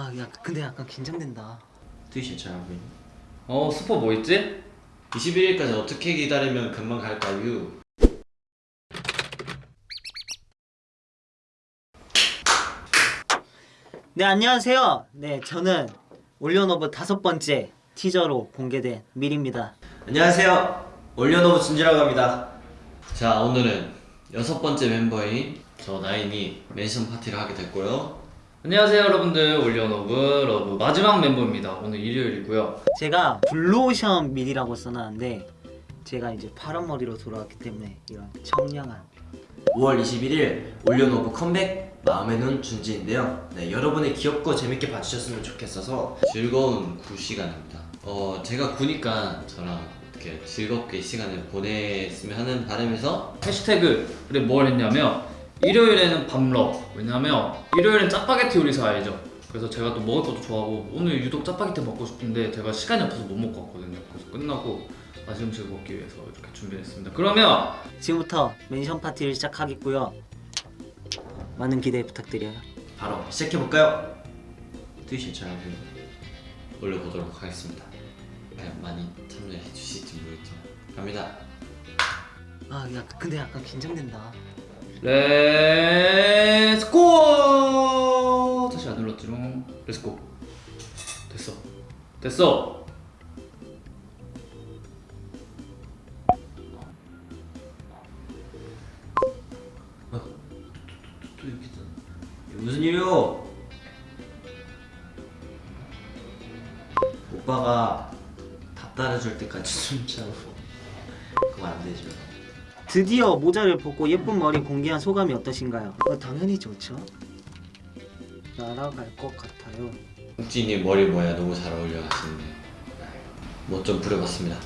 아, 야, 근데 약간 긴장된다. 되게 괜찮아, 보이니? 어, 스포 뭐 있지? 21일까지 어떻게 기다리면 금방 갈까요? 네, 안녕하세요. 네, 저는 온리원오브 다섯 번째 티저로 공개된 밀입니다. 안녕하세요. 온리원오브 준지라고 합니다. 자, 오늘은 여섯 번째 멤버인 저 나인이 mention 파티를 하게 됐고요. 안녕하세요 여러분들 온리원오브 러브 마지막 멤버입니다 오늘 일요일이고요 제가 블루오션 밀이라고 써놨는데 제가 이제 파란 머리로 돌아왔기 때문에 이런 청량한 5월 21일 온리원오브 컴백 마음의 눈 준지인데요. 네, 여러분이 귀엽고 재밌게 봐주셨으면 좋겠어서 즐거운 구 시간입니다. 어, 제가 구니까 저랑 이렇게 즐겁게 시간을 보냈으면 하는 바람에서 해시태그를 뭘 했냐면 일요일에는 밤러 왜냐면 일요일엔 짜파게티 요리사 알죠? 그래서 제가 또 먹을 것도 좋아하고 오늘 유독 짜파게티 먹고 싶은데 제가 시간이 없어서 못 먹고 왔거든요 그래서 끝나고 맛있는 음식을 먹기 위해서 이렇게 준비했습니다 그러면 지금부터 멘션 파티를 시작하겠고요. 많은 기대 부탁드려요. 바로 시작해볼까요? 트위치 촬영을 올려보도록 하겠습니다. 과연 많이 참여해 주실지 모르겠지만 갑니다. 아, 야, 근데 약간 긴장된다. let's go 다시 안 눌렀지롱 let's go 됐어. 됐어. 또 이렇게 되 무슨 일이요? 오빠가 다 따라줄 때까지 숨차고. 그거 안 되죠. 드디어 모자를 벗고 예쁜 머리 공개한 소감이 어떠신가요? 어, 당연히 좋죠. 날아갈 것 같아요. 욱진이 머리 모양 너무 잘 어울려 하시는데 뭐좀 부려봤습니다.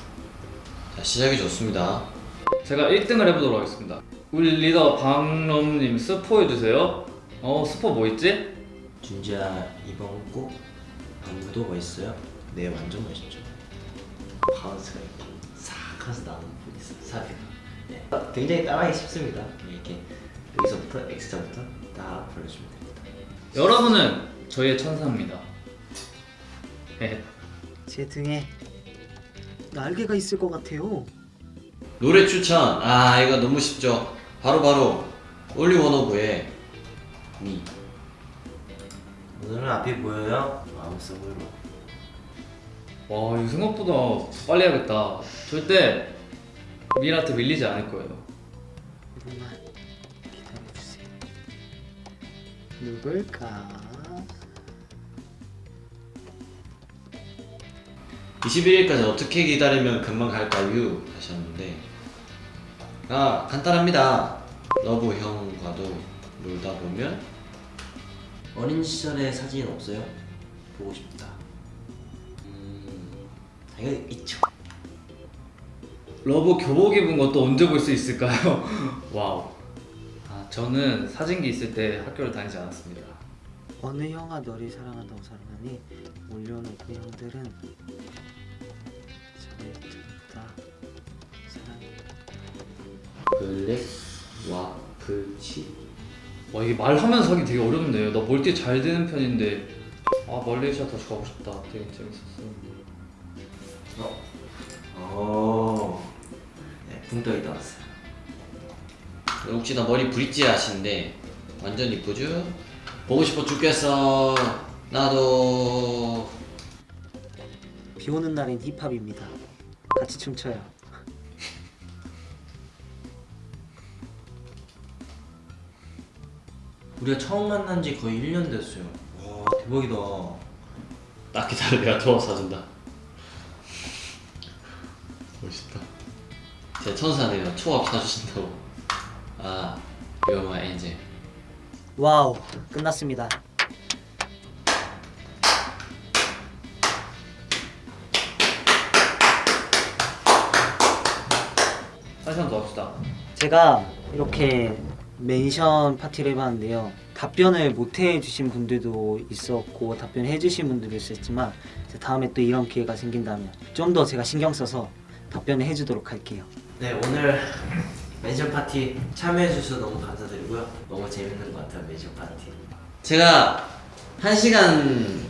자 시작이 좋습니다. 제가 1등을 해보도록 하겠습니다 우리 리더 방럼님 스포 해주세요 어 스포 뭐 있지? 준지야 이번 곡 안무도 멋있어요? 네 완전 멋있죠 바운스가 이렇게 싹 하면서 나오는 부분이 있어요 사비가 네. 굉장히 따라하기 쉽습니다. 이렇게 여기서부터 X자부터 딱 불러주면 됩니다. 여러분은 저희의 천사입니다. 헤헤 제 등에 날개가 있을 것 같아요. 노래 추천. 아 이거 너무 쉽죠? 바로바로 올리 원오브의 미. 오늘은 앞이 보여요? 마음속으로. 와 이거 생각보다 빨리 해야겠다. 절대 미라한테 밀리지 않을 거예요 조금만 기다려주세요. 누굴까? 21일까지 어떻게 기다리면 금방 갈까요? 하셨는데 아 간단합니다 러브 형과도 놀다 보면 어린 시절의 사진 없어요? 보고 싶다 음... 당연히 있죠 러브 교복 입은 것도 언제 볼 수 있을까요? 와우. 아 저는 사진기 있을 때 학교를 다니지 않았습니다. 어느 형아 너를 사랑한다고 사랑하니? 올려놓고 형들은 저를 다 사랑해. 블랙 와플치. 와 이게 말하면서 하기 되게 어렵네요. 나 멀티 잘 되는 편인데. 아 말레이시아 다시 가고 싶다. 되게 재밌었어. 어? 어... 네, 붕떡이 나왔어요 혹시 나 머리 브릿지 하시는데 완전 이쁘죠? 보고 싶어 죽겠어 나도 비 오는 날엔 힙합입니다. 같이 춤춰요. 우리가 처음 만난 지 거의 1년 됐어요 와 대박이다 딱 기다려 내가 도와 사준다 제 천사네요 초밥 사주신다고 아 You're my angel wow 끝났습니다. 다시 한번더 합시다 제가 이렇게 mention 파티를 해봤는데요. 답변을 못 해주신 분들도 있었고 답변해 주신 분들도 있었지만 다음에 또 이런 기회가 생긴다면 좀 더 제가 신경 써서 답변을 해주도록 할게요. 네 오늘 mention 파티 참여해 주셔서 너무 감사드리고요. 너무 재밌는 것 같아요 mention 파티. 제가 한 시간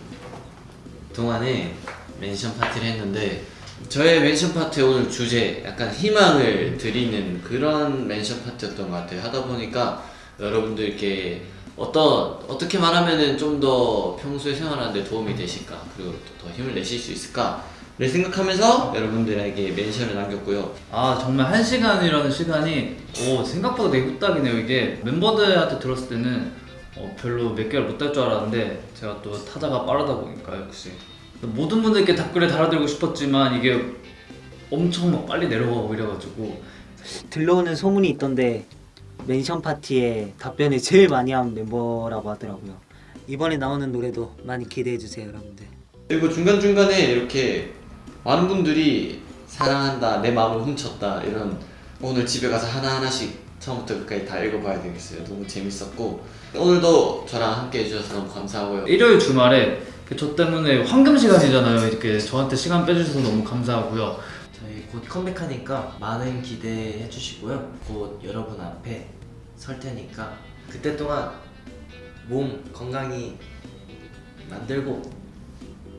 동안에 mention 파티를 했는데 저의 mention 파티 오늘 주제 약간 희망을 드리는 그런 mention 파티였던 것 같아요. 하다 보니까 여러분들께 어떤 어떻게 말하면은 좀 더 평소에 생활하는데 도움이 되실까? 그리고 또더 힘을 내실 수 있을까 를 생각하면서 여러분들에게 멘션을 남겼고요. 아 정말 한 시간이라는 시간이 오 생각보다 되게 후딱이네요 이게 멤버들한테 들었을 때는 어, 별로 몇 개월 못할줄 알았는데 제가 또 타자가 빠르다 보니까 역시 모든 분들께 댓글에 달아드리고 싶었지만 이게 엄청 막 빨리 내려가고 이래가지고 들러오는 소문이 있던데 멘션 파티에 답변을 제일 많이 한 멤버라고 하더라고요. 이번에 나오는 노래도 많이 기대해 주세요, 여러분들. 그리고 중간중간에 이렇게 많은 분들이 사랑한다, 내 마음을 훔쳤다 이런 오늘 집에 가서 하나하나씩 처음부터 끝까지 다 읽어봐야 되겠어요. 너무 재밌었고 오늘도 저랑 함께 해주셔서 너무 감사하고요. 일요일 주말에 그저 때문에 황금 시간이잖아요 이렇게 저한테 시간 빼주셔서 너무 감사하고요 저희 곧 컴백하니까 많은 기대해 주시고요. 곧 여러분 앞에 설 테니까 그때 동안 몸 건강히 만들고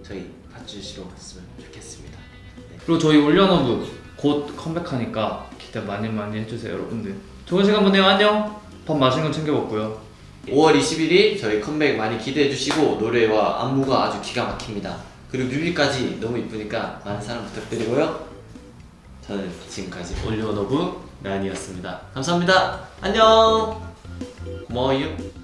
저희 봐주시러 갔으면 좋겠습니다. 네. 그리고 저희 올려너브 곧 컴백하니까 기대 많이 많이 해주세요 여러분들 좋은 시간 보내요 안녕 밥 맛있는 거 챙겨 먹고요 5월 21일 저희 컴백 많이 기대해 주시고 노래와 안무가 아주 기가 막힙니다. 그리고 뮤비까지 너무 이쁘니까 많은 사랑 부탁드리고요. 저는 지금까지 올리오너브 나연이었습니다. 감사합니다. 안녕. 고마워요.